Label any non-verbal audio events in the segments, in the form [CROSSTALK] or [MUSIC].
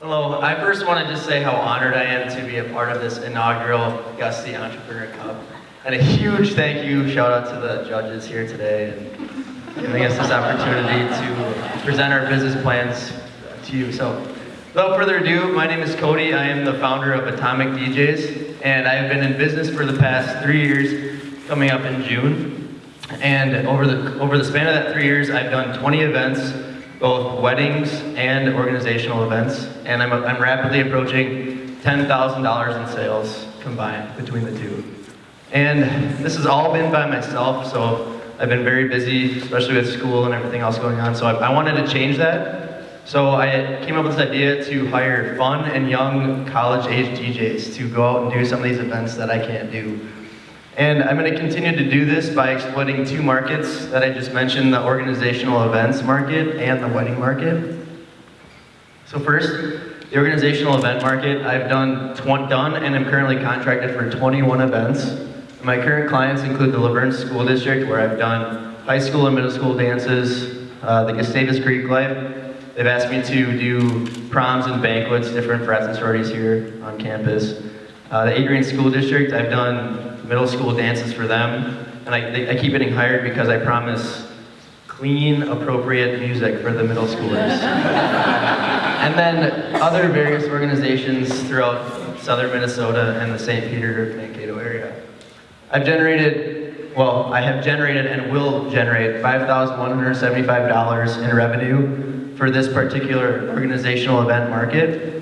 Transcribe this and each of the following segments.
Hello, I first want to just say how honored I am to be a part of this inaugural Gustie Entrepreneur Cup. And a huge thank you, shout out to the judges here today and giving us this opportunity to present our business plans to you. So, without further ado, my name is Cody. I am the founder of Atomic DJs, and I have been in business for the past three years, coming up in June. And over the over the span of that three years, I've done 20 events both weddings and organizational events, and I'm, I'm rapidly approaching $10,000 in sales combined between the two. And this has all been by myself, so I've been very busy, especially with school and everything else going on, so I, I wanted to change that. So I came up with this idea to hire fun and young college-age DJs to go out and do some of these events that I can't do. And I'm going to continue to do this by exploiting two markets that I just mentioned, the organizational events market and the wedding market. So first, the organizational event market, I've done, done and am currently contracted for 21 events. My current clients include the Luverne School District, where I've done high school and middle school dances, uh, the Gustavus Greek Life. They've asked me to do proms and banquets, different frats and sororities here on campus. Uh, the Adrian School District, I've done middle school dances for them. And I, they, I keep getting hired because I promise clean, appropriate music for the middle schoolers. [LAUGHS] and then other various organizations throughout southern Minnesota and the St. Peter, Mankato area. I've generated, well, I have generated and will generate $5,175 in revenue for this particular organizational event market.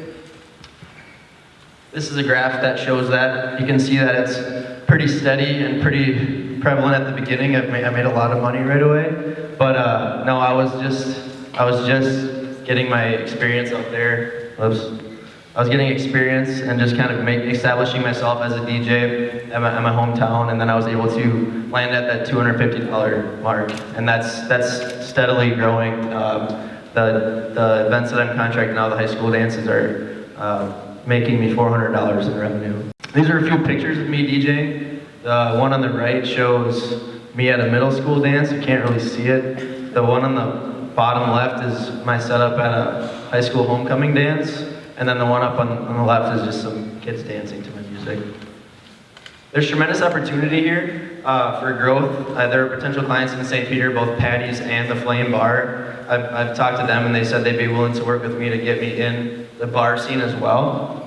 This is a graph that shows that. You can see that it's pretty steady and pretty prevalent at the beginning. Made, I made a lot of money right away. But uh, no, I was just, I was just getting my experience out there. I was, I was getting experience and just kind of make, establishing myself as a DJ at my, at my hometown, and then I was able to land at that $250 mark, and that's that's steadily growing. Um, the the events that I'm contracting now, the high school dances, are uh, making me $400 in revenue. These are a few pictures of me DJing. The one on the right shows me at a middle school dance. You can't really see it. The one on the bottom left is my setup at a high school homecoming dance. And then the one up on, on the left is just some kids dancing to my music. There's tremendous opportunity here uh, for growth. Uh, there are potential clients in St. Peter, both Patty's and the Flame Bar. I've, I've talked to them and they said they'd be willing to work with me to get me in the bar scene as well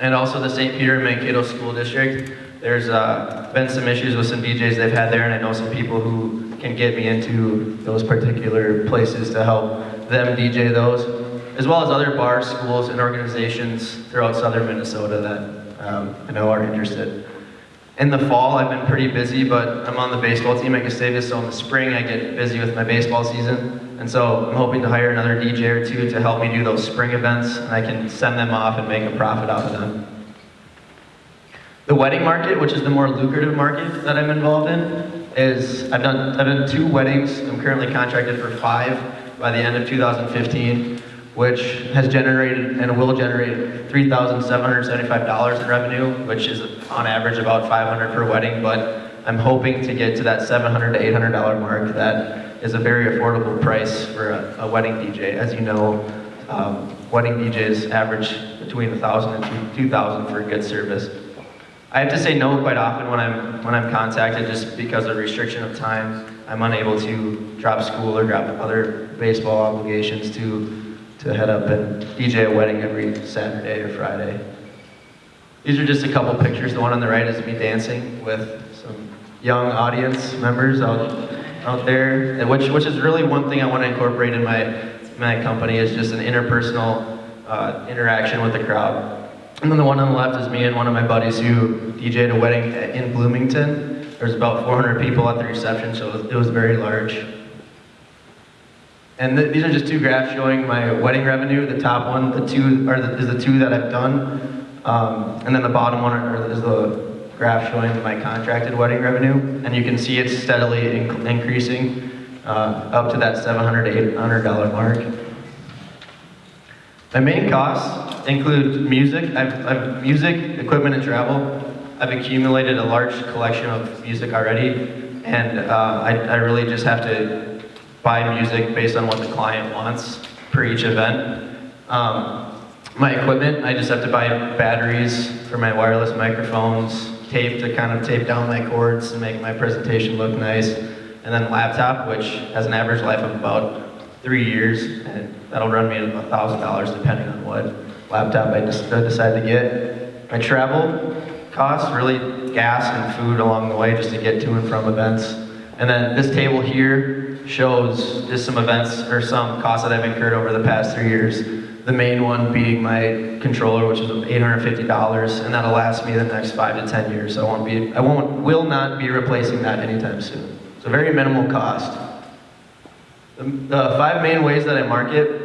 and also the St. Peter and Mankato School District. There's uh, been some issues with some DJs they've had there, and I know some people who can get me into those particular places to help them DJ those, as well as other bars, schools, and organizations throughout southern Minnesota that um, I know are interested. In the fall, I've been pretty busy, but I'm on the baseball team at Gustavus, so in the spring I get busy with my baseball season. And so I'm hoping to hire another DJ or two to help me do those spring events, and I can send them off and make a profit out of them. The wedding market, which is the more lucrative market that I'm involved in, is I've done, I've done two weddings. I'm currently contracted for five by the end of 2015, which has generated and will generate $3,775 in revenue, which is on average about 500 per wedding, but I'm hoping to get to that 700 to $800 mark that is a very affordable price for a, a wedding DJ. As you know, um, wedding DJs average between 1000 and 2000 for good service. I have to say no quite often when I'm, when I'm contacted just because of restriction of time. I'm unable to drop school or drop other baseball obligations to, to head up and DJ a wedding every Saturday or Friday. These are just a couple pictures. The one on the right is me dancing with some young audience members out out there, which, which is really one thing I want to incorporate in my, my company is just an interpersonal uh, interaction with the crowd. And then the one on the left is me and one of my buddies who DJed a wedding in Bloomington. There's about 400 people at the reception, so it was, it was very large. And th these are just two graphs showing my wedding revenue. The top one, the two, are the, is the two that I've done. Um, and then the bottom one are, is the graph showing my contracted wedding revenue, and you can see it's steadily inc increasing uh, up to that 700 to $800 mark. My main costs include music, I've, I've, music, equipment, and travel. I've accumulated a large collection of music already, and uh, I, I really just have to buy music based on what the client wants per each event. Um, my equipment. I just have to buy batteries for my wireless microphones, tape to kind of tape down my cords and make my presentation look nice, and then laptop, which has an average life of about three years, and that'll run me a thousand dollars depending on what laptop I decide to get. My travel costs, really gas and food along the way just to get to and from events. And then this table here shows just some events or some costs that I've incurred over the past three years. The main one being my controller, which is $850, and that'll last me the next five to 10 years. So I won't be, I won't, will not be replacing that anytime soon. So very minimal cost. The, the five main ways that I market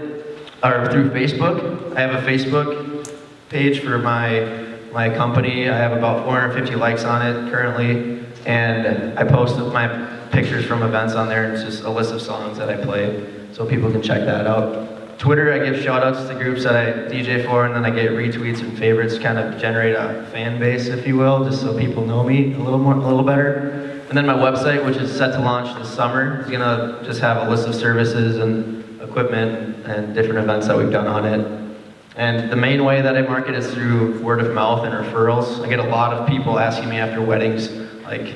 are through Facebook. I have a Facebook page for my my company. I have about 450 likes on it currently, and I post my pictures from events on there. It's just a list of songs that I play, so people can check that out. Twitter, I give shout outs to groups that I DJ for, and then I get retweets and favorites, kind of generate a fan base, if you will, just so people know me a little more, a little better. And then my website, which is set to launch this summer, is gonna just have a list of services and equipment and different events that we've done on it. And the main way that I market is through word of mouth and referrals. I get a lot of people asking me after weddings, like,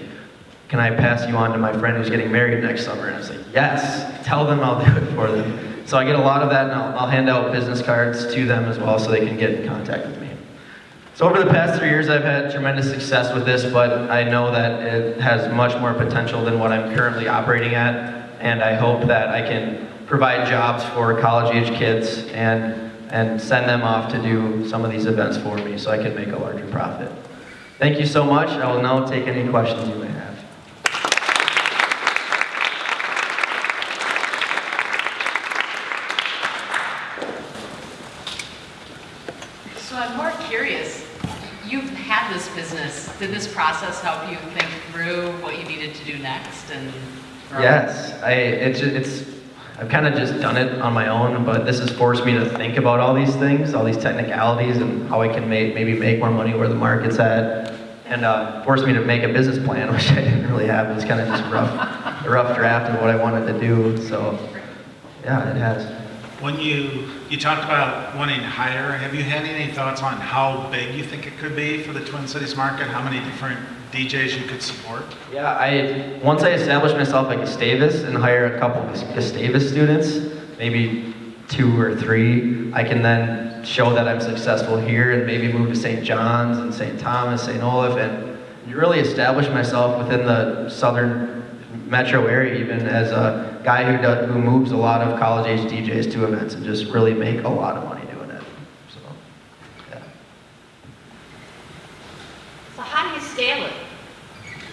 can I pass you on to my friend who's getting married next summer? And I say, yes, tell them I'll do it for them. So I get a lot of that, and I'll, I'll hand out business cards to them as well so they can get in contact with me. So over the past three years, I've had tremendous success with this, but I know that it has much more potential than what I'm currently operating at, and I hope that I can provide jobs for college-age kids and and send them off to do some of these events for me so I can make a larger profit. Thank you so much. I will now take any questions you may have. So I'm more curious, you've had this business. Did this process help you think through what you needed to do next? And Yes, I, it's, it's I've kind of just done it on my own, but this has forced me to think about all these things, all these technicalities, and how I can make, maybe make more money where the market's at, and uh, forced me to make a business plan, [LAUGHS] which I didn't really have. It was kind of just rough, a rough draft of what I wanted to do. So, yeah, it has. When you you talked about wanting to hire, have you had any thoughts on how big you think it could be for the Twin Cities market? How many different DJs you could support? Yeah, I once I establish myself at Gustavus and hire a couple of Gustavus students, maybe two or three, I can then show that I'm successful here and maybe move to St. John's and St. Thomas, St. Olaf, and really establish myself within the southern metro area even as a guy who does, who moves a lot of college age DJs to events and just really make a lot of money doing it. So, yeah. So how do you scale it?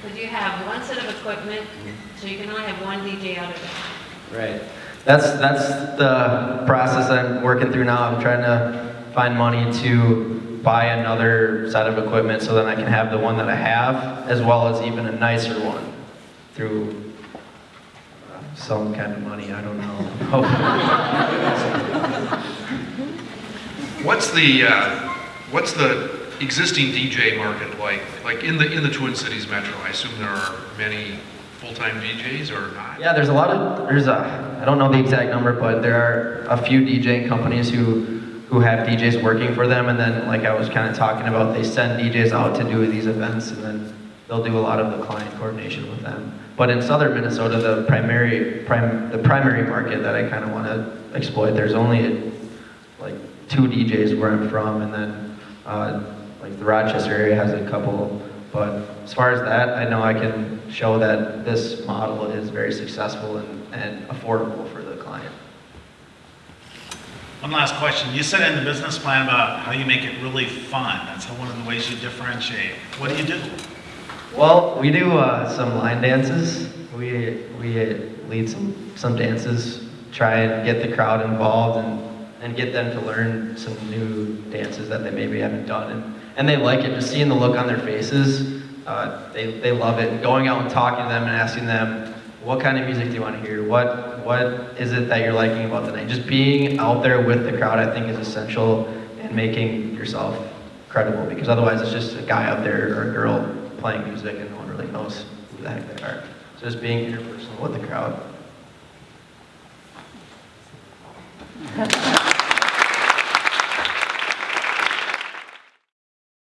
Because you have one set of equipment, so you can only have one DJ out of it. Right. That's that's the process I'm working through now. I'm trying to find money to buy another set of equipment so that I can have the one that I have, as well as even a nicer one through some kind of money, I don't know. [LAUGHS] What's the, uh, what's the existing DJ market like? Like in the, in the Twin Cities metro, I assume there are many full-time DJs or not? Yeah, there's a lot of, there's a, I don't know the exact number, but there are a few DJ companies who, who have DJs working for them, and then like I was kind of talking about, they send DJs out to do these events, and then they'll do a lot of the client coordination with them. But in southern Minnesota, the primary, prim, the primary market that I kind of want to exploit, there's only like two DJs where I'm from, and then uh, like the Rochester area has a couple. But as far as that, I know I can show that this model is very successful and, and affordable for the client. One last question. You said in the business plan about how you make it really fun. That's one of the ways you differentiate. What do you do? Well, we do uh, some line dances. We, we lead some, some dances, try and get the crowd involved and, and get them to learn some new dances that they maybe haven't done. And, and they like it, just seeing the look on their faces. Uh, they, they love it. And going out and talking to them and asking them, what kind of music do you want to hear? What, what is it that you're liking about the night? Just being out there with the crowd, I think, is essential in making yourself credible because otherwise it's just a guy out there or a girl playing music and no one really knows who the heck they are. So just being interpersonal with the crowd. [LAUGHS]